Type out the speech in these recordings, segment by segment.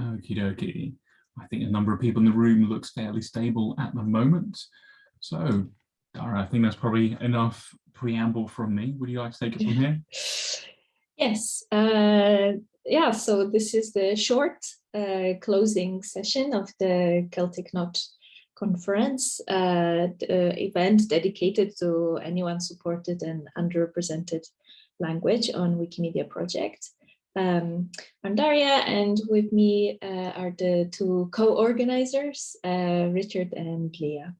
Okie dokie. I think a number of people in the room looks fairly stable at the moment. So, Daria, I think that's probably enough preamble from me. Would you like to take it from here? Yes. Uh, yeah, so this is the short uh, closing session of the Celtic Knot conference, uh, event dedicated to anyone supported and underrepresented language on Wikimedia project. Um, I'm Daria and with me uh, are the two co-organizers, uh, Richard and Leah.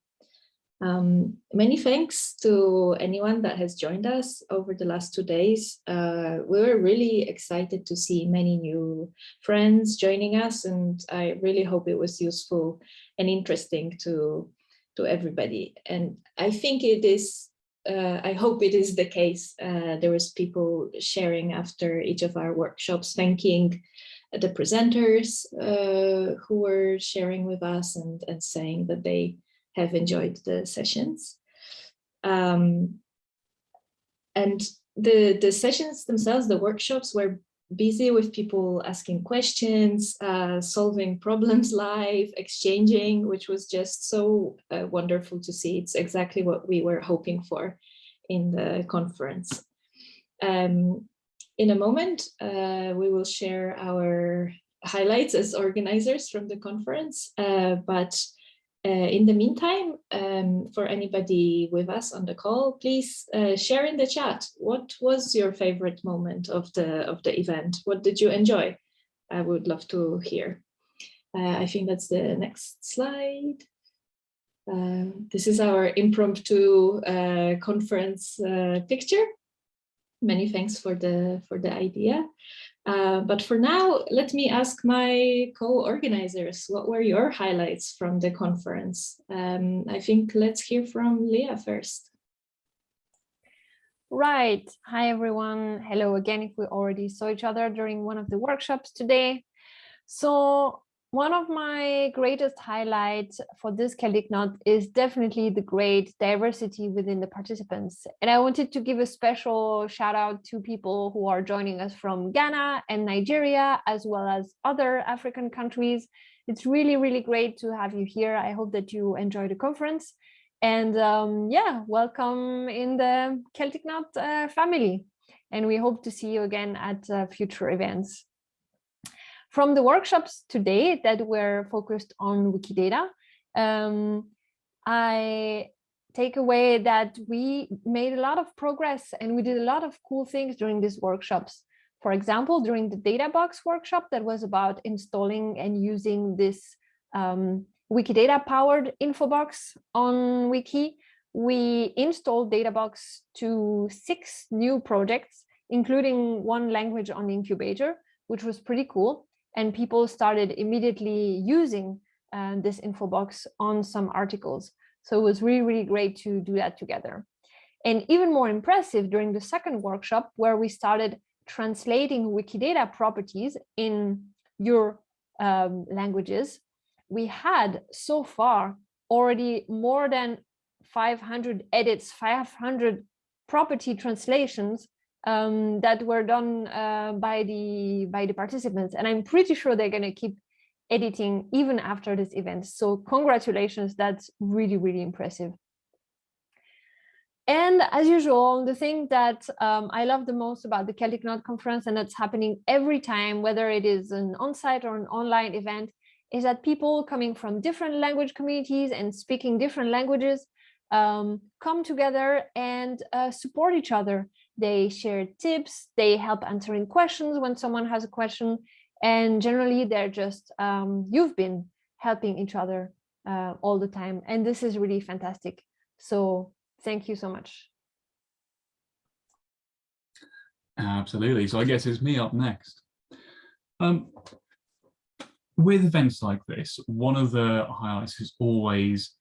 Um, many thanks to anyone that has joined us over the last two days. Uh, we were really excited to see many new friends joining us and I really hope it was useful and interesting to, to everybody. And I think it is, uh, I hope it is the case. Uh, there was people sharing after each of our workshops, thanking the presenters uh, who were sharing with us and, and saying that they have enjoyed the sessions. Um, and the, the sessions themselves, the workshops were busy with people asking questions, uh, solving problems live, exchanging, which was just so uh, wonderful to see. It's exactly what we were hoping for in the conference. Um, in a moment, uh, we will share our highlights as organizers from the conference, uh, but in the meantime, um, for anybody with us on the call, please uh, share in the chat. What was your favorite moment of the of the event? What did you enjoy? I would love to hear. Uh, I think that's the next slide. Uh, this is our impromptu uh, conference uh, picture. Many thanks for the for the idea. Uh, but for now, let me ask my co-organizers, what were your highlights from the conference? Um, I think let's hear from Leah first. Right. Hi, everyone. Hello again, if we already saw each other during one of the workshops today. So one of my greatest highlights for this Celtic Knot is definitely the great diversity within the participants. And I wanted to give a special shout out to people who are joining us from Ghana and Nigeria, as well as other African countries. It's really, really great to have you here. I hope that you enjoy the conference. And um, yeah, welcome in the Celtic Knot uh, family. And we hope to see you again at uh, future events. From the workshops today that were focused on Wikidata, um, I take away that we made a lot of progress and we did a lot of cool things during these workshops. For example, during the DataBox workshop that was about installing and using this um, Wikidata powered infobox on Wiki, we installed DataBox to six new projects, including one language on the incubator, which was pretty cool and people started immediately using uh, this info box on some articles. So it was really, really great to do that together. And even more impressive during the second workshop where we started translating Wikidata properties in your um, languages, we had so far already more than 500 edits, 500 property translations um, that were done uh, by the by the participants. And i'm pretty sure they're going to keep editing even after this event. So congratulations that's really really impressive. And as usual the thing that um, i love the most about the celtic knot conference and that's happening every time whether it is an on-site or an online event is that people coming from different language communities and speaking different languages um, come together and uh, support each other they share tips, they help answering questions when someone has a question, and generally they're just, um, you've been helping each other uh, all the time. And this is really fantastic. So thank you so much. Absolutely. So I guess it's me up next. Um, with events like this, one of the highlights is always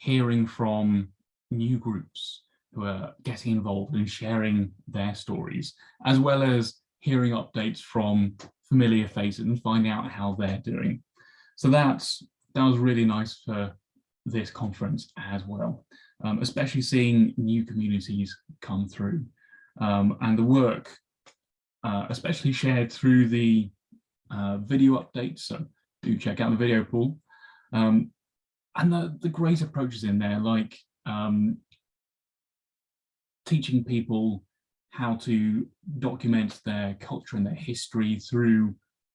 hearing from new groups who are getting involved and sharing their stories, as well as hearing updates from familiar faces and finding out how they're doing. So that's that was really nice for this conference as well, um, especially seeing new communities come through um, and the work, uh, especially shared through the uh, video updates. So do check out the video pool. Um, and the, the great approaches in there, like um, teaching people how to document their culture and their history through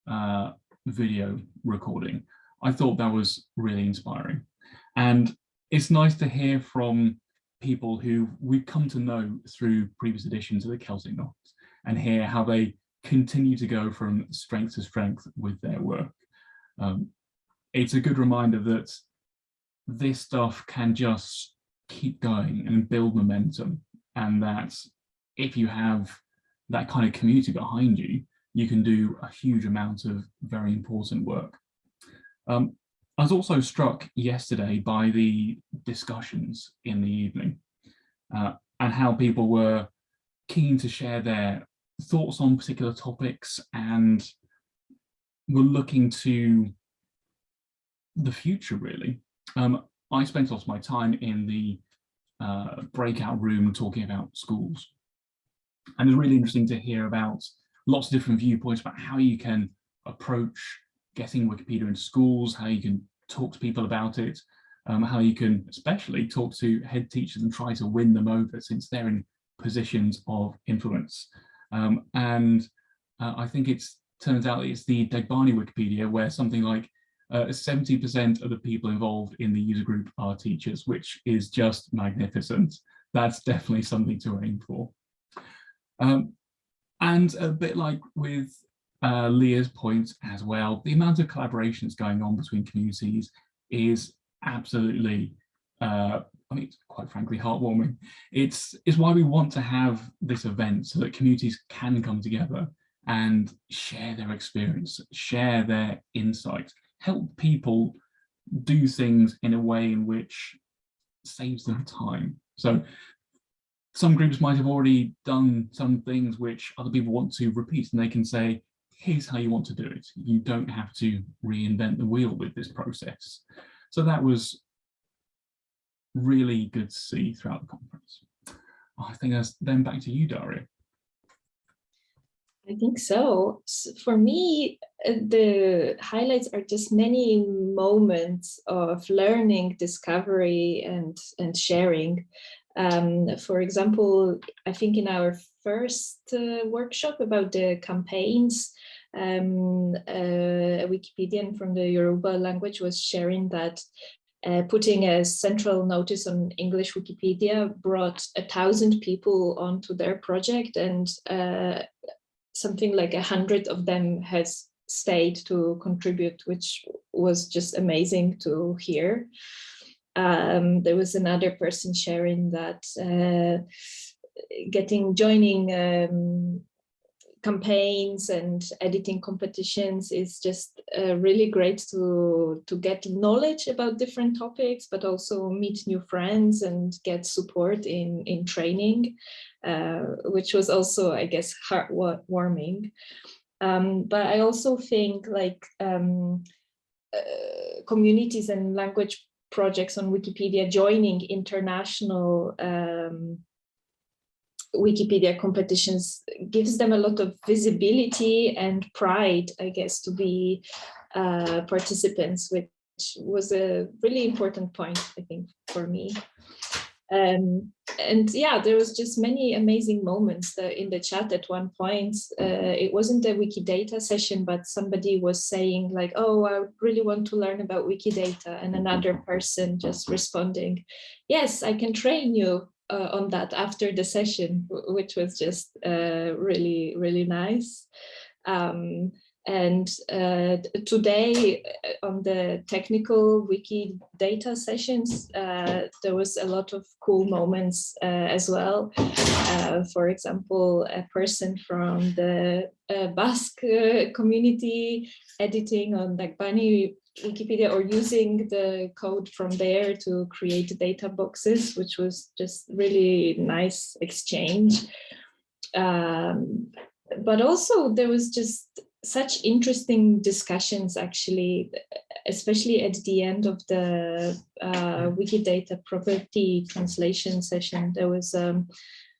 uh, video recording. I thought that was really inspiring. And it's nice to hear from people who we've come to know through previous editions of the Celtic Knots and hear how they continue to go from strength to strength with their work. Um, it's a good reminder that this stuff can just keep going and build momentum and that if you have that kind of community behind you, you can do a huge amount of very important work. Um, I was also struck yesterday by the discussions in the evening uh, and how people were keen to share their thoughts on particular topics and were looking to the future really. Um, I spent a lot of my time in the uh, breakout room talking about schools. And it's really interesting to hear about lots of different viewpoints about how you can approach getting Wikipedia into schools, how you can talk to people about it, um, how you can especially talk to head teachers and try to win them over since they're in positions of influence. Um, and uh, I think it turns out it's the Dagbani Wikipedia where something like 70% uh, of the people involved in the user group are teachers, which is just magnificent. That's definitely something to aim for. Um, and a bit like with uh, Leah's point as well, the amount of collaborations going on between communities is absolutely, uh, I mean, quite frankly, heartwarming. It's, it's why we want to have this event so that communities can come together and share their experience, share their insights, help people do things in a way in which saves them time. So some groups might have already done some things which other people want to repeat and they can say, here's how you want to do it. You don't have to reinvent the wheel with this process. So that was really good to see throughout the conference. I think that's then back to you, Daria. I think so. For me, uh, the highlights are just many moments of learning, discovery, and, and sharing. Um, for example, I think in our first uh, workshop about the campaigns, um, uh, a Wikipedian from the Yoruba language was sharing that uh, putting a central notice on English Wikipedia brought a thousand people onto their project and uh, something like a hundred of them has stayed to contribute, which was just amazing to hear. Um, there was another person sharing that uh, getting joining um, campaigns and editing competitions is just uh, really great to to get knowledge about different topics but also meet new friends and get support in in training which was also i guess heartwarming um, but i also think like um, uh, communities and language projects on wikipedia joining international um, Wikipedia competitions gives them a lot of visibility and pride, I guess, to be uh, participants, which was a really important point, I think, for me. Um, and yeah, there was just many amazing moments in the chat at one point. Uh, it wasn't a Wikidata session, but somebody was saying like, oh, I really want to learn about Wikidata. And another person just responding, yes, I can train you uh, on that after the session, which was just uh, really, really nice. Um, and uh, today uh, on the technical wiki data sessions, uh, there was a lot of cool moments uh, as well. for example, a person from the Basque community editing on Dagbani Wikipedia or using the code from there to create data boxes, which was just really nice exchange. Um, but also there was just such interesting discussions actually, especially at the end of the uh, Wikidata property translation session, there was um,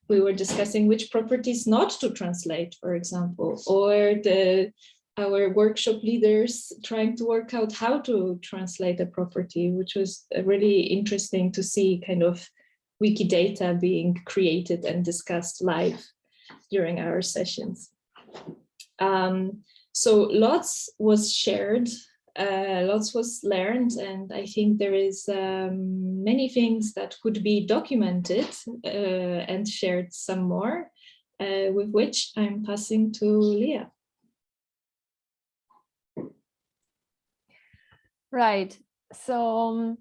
we were discussing which properties not to translate, for example, or the our workshop leaders trying to work out how to translate a property, which was really interesting to see kind of Wikidata being created and discussed live during our sessions. Um, so lots was shared, uh, lots was learned, and I think there is um, many things that could be documented uh, and shared some more, uh, with which I'm passing to Leah. Right. So um,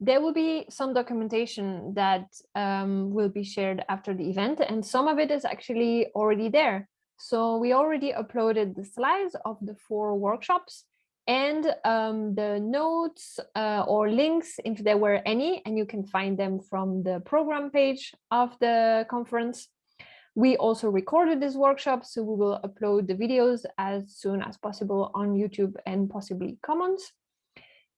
there will be some documentation that um, will be shared after the event, and some of it is actually already there. So we already uploaded the slides of the four workshops and um, the notes uh, or links if there were any, and you can find them from the program page of the conference. We also recorded this workshop, so we will upload the videos as soon as possible on YouTube and possibly Commons.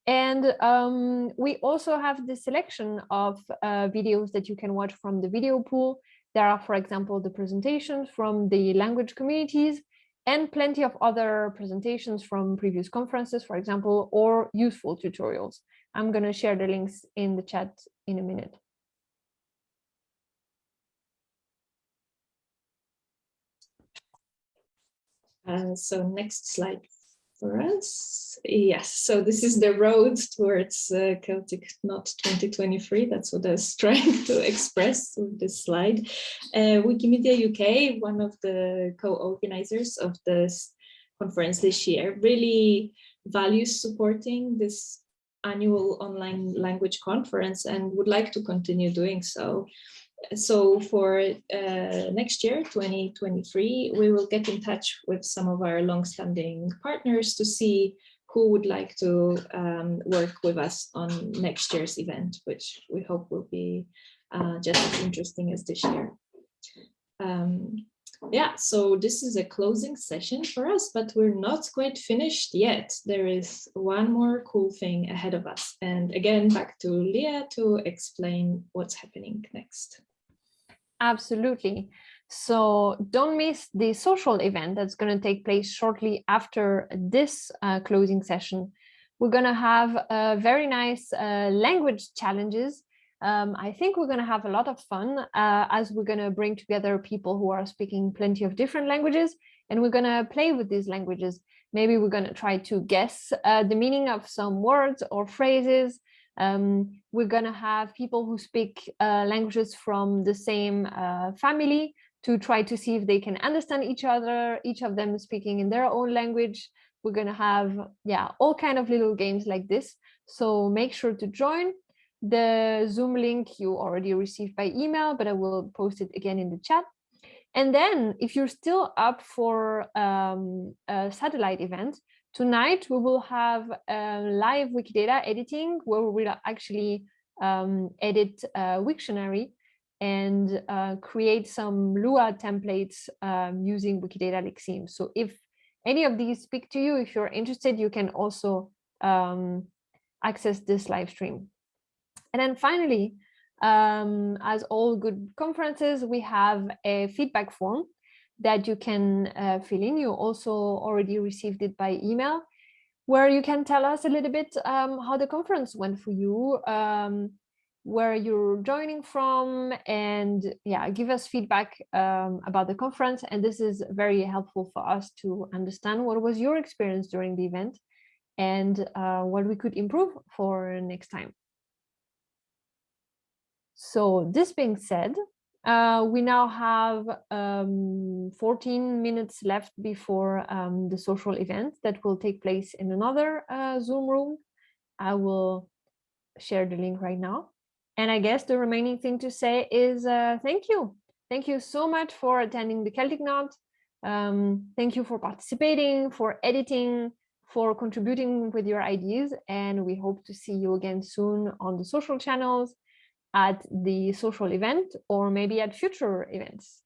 And um, we also have the selection of uh, videos that you can watch from the video pool. There are, for example, the presentations from the language communities and plenty of other presentations from previous conferences, for example, or useful tutorials. I'm going to share the links in the chat in a minute. Uh, so next slide, for us. Yes, so this is the road towards uh, Celtic Knot 2023. That's what I was trying to express with this slide. Uh, Wikimedia UK, one of the co-organizers of this conference this year, really values supporting this annual online language conference and would like to continue doing so so for uh, next year, 2023, we will get in touch with some of our long-standing partners to see who would like to um, work with us on next year's event, which we hope will be uh, just as interesting as this year. Um, yeah, so this is a closing session for us, but we're not quite finished yet. There is one more cool thing ahead of us. And again, back to Leah to explain what's happening next. Absolutely. So don't miss the social event that's going to take place shortly after this uh, closing session. We're going to have uh, very nice uh, language challenges. Um, I think we're going to have a lot of fun uh, as we're going to bring together people who are speaking plenty of different languages and we're going to play with these languages. Maybe we're going to try to guess uh, the meaning of some words or phrases um, we're going to have people who speak uh, languages from the same uh, family to try to see if they can understand each other, each of them speaking in their own language. We're going to have, yeah, all kind of little games like this. So make sure to join. The Zoom link you already received by email, but I will post it again in the chat. And then if you're still up for um, a satellite event, Tonight, we will have live Wikidata editing where we will actually um, edit uh, Wiktionary and uh, create some Lua templates um, using Wikidata Lexeme. So if any of these speak to you, if you're interested, you can also um, access this live stream. And then finally, um, as all good conferences, we have a feedback form that you can uh, fill in. You also already received it by email, where you can tell us a little bit um, how the conference went for you, um, where you're joining from, and yeah, give us feedback um, about the conference. And this is very helpful for us to understand what was your experience during the event and uh, what we could improve for next time. So this being said, uh, we now have um, 14 minutes left before um, the social event that will take place in another uh, Zoom room. I will share the link right now. And I guess the remaining thing to say is uh, thank you. Thank you so much for attending the Celtic Knot. Um, thank you for participating, for editing, for contributing with your ideas. And we hope to see you again soon on the social channels at the social event or maybe at future events.